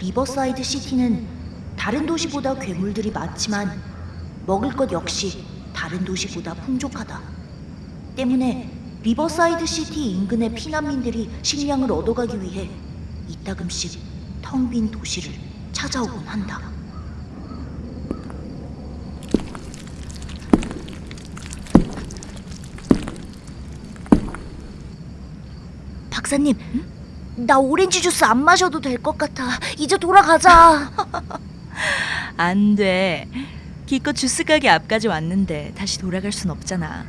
리버사이드 시티는 다른 도시보다 괴물들이 많지만 먹을 것 역시 다른 도시보다 풍족하다. 때문에 리버사이드 시티 인근의 피난민들이 식량을 얻어가기 위해 이따금씩 텅 빈 도시를 찾아오곤 한다. 박사님, 나 오렌지 주스 안 마셔도 될 것 같아. 이제 돌아가자. 안 돼. 기껏 주스 가게 앞까지 왔는데 다시 돌아갈 순 없잖아.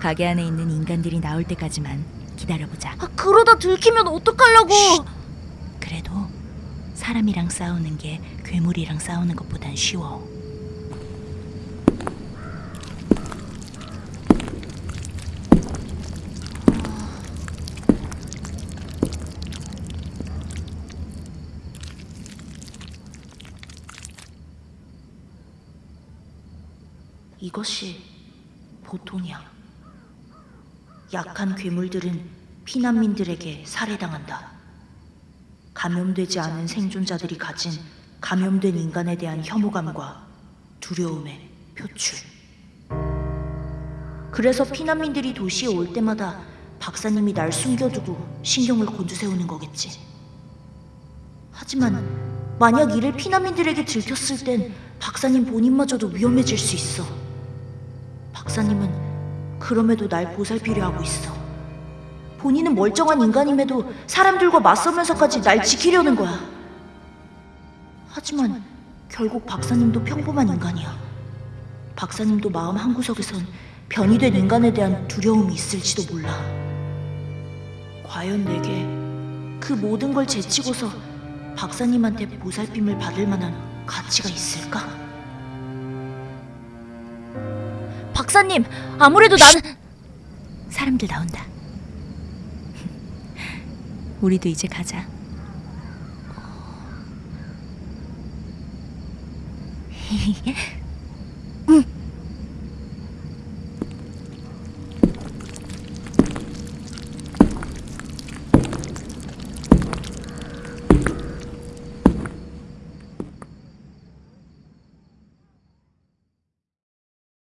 가게 안에 있는 인간들이 나올 때까지만 기다려보자. 아, 그러다 들키면 어떡하려고? 그래도 사람이랑 싸우는 게 괴물이랑 싸우는 것보단 쉬워. 이것이 보통이야. 약한 괴물들은 피난민들에게 살해당한다. 감염되지 않은 생존자들이 가진 감염된 인간에 대한 혐오감과 두려움의 표출. 그래서 피난민들이 도시에 올 때마다 박사님이 날 숨겨두고 신경을 곤두세우는 거겠지. 하지만 만약 이를 피난민들에게 들켰을 땐 박사님 본인마저도 위험해질 수 있어. 박사님은 그럼에도 날 보살피려 하고 있어. 본인은 멀쩡한 인간임에도 사람들과 맞서면서까지 날 지키려는 거야. 하지만 결국 박사님도 평범한 인간이야. 박사님도 마음 한구석에선 변이된 인간에 대한 두려움이 있을지도 몰라. 과연 내게 그 모든 걸 제치고서 박사님한테 보살핌을 받을 만한 가치가 있을까? 박사님, 아무래도 나는 사람들 나온다. 우리도 이제 가자.